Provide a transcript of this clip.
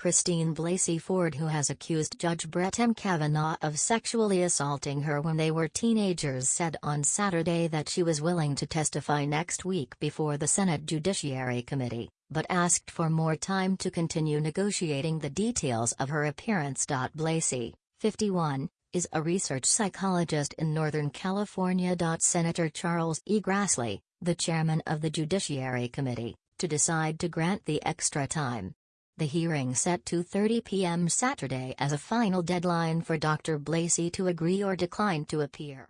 Christine Blasey Ford who has accused Judge Brett M. Kavanaugh of sexually assaulting her when they were teenagers said on Saturday that she was willing to testify next week before the Senate Judiciary Committee, but asked for more time to continue negotiating the details of her appearance. Blasey, 51, is a research psychologist in Northern California. Senator Charles E. Grassley, the chairman of the Judiciary Committee, to decide to grant the extra time. The hearing set 2.30 p.m. Saturday as a final deadline for Dr. Blasey to agree or decline to appear.